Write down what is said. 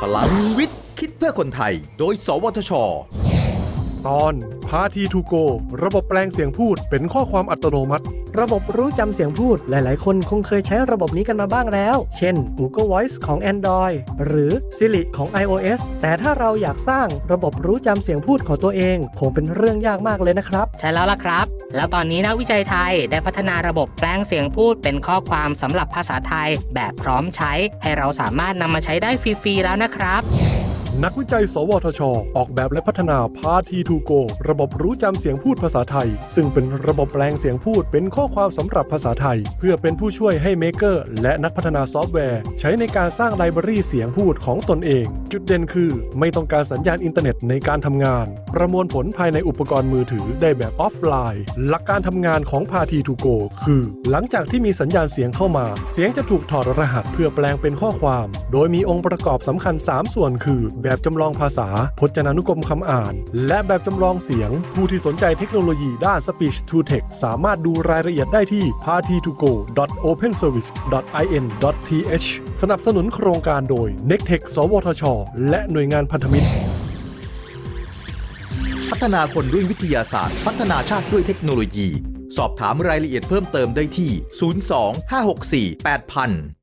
พลังวิทย์ คิดเพื่อคนไทย โดย สวทช ตอนพาทีทูโกระบบแปลงเสียงพูดเป็นข้อความอัตโนมัติ ระบบรู้จำเสียงพูดหลาย ๆ คนคงเคยใช้ระบบนี้กันมาบ้างแล้ว เช่น Google Voice ของ Android หรือ Siri ของ iOS แต่ถ้าเราอยากสร้างระบบรู้จำเสียงพูดของตัวเองคงเป็นเรื่องยากมากเลยนะครับ ใช่แล้วล่ะครับ แล้วตอนนี้นักวิจัยไทยได้พัฒนาระบบแปลงเสียงพูดเป็นข้อความสำหรับภาษาไทยแบบพร้อมใช้ ให้เราสามารถนำมาใช้ได้ฟรี ๆ แล้วนะครับ นักวิจัย สวทช ออกแบบและพัฒนา Partii2go ระบบรู้จำเสียงพูดภาษาไทย ซึ่งเป็นระบบแปลงเสียงพูดเป็นข้อความสำหรับภาษาไทย เพื่อเป็นผู้ช่วยให้ maker และนักพัฒนาซอฟต์แวร์ ใช้ในการสร้าง library เสียงพูดของตนเอง จุดเด่นคือ ไม่ต้องการสัญญาณอินเทอร์เน็ตในการทำงาน ประมวลผลภายในอุปกรณ์มือถือได้แบบออฟไลน์ หลักการทำงานของ Partii2goคือ หลังจากที่มีสัญญาณเสียงเข้ามา เสียงจะถูกถอดรหัสเพื่อแปลงเป็นข้อความ โดยมีองค์ประกอบสำคัญ 3 ส่วนคือแบบจำลองภาษา พจนานุกรมคำอ่าน และแบบจำลองเสียง ผู้ที่สนใจเทคโนโลยีด้าน Speech to Text สามารถดูรายละเอียดได้ที่ party2go.openservice.in.th สนับสนุนโครงการโดย n e c t e c h สวทช และหน่วยงานพันธมิตร พัฒนาคนด้วยวิทยาศาสตร์ พัฒนาชาติด้วยเทคโนโลยี สอบถามรายละเอียดเพิ่มเติมได้ที่ 02 564 8000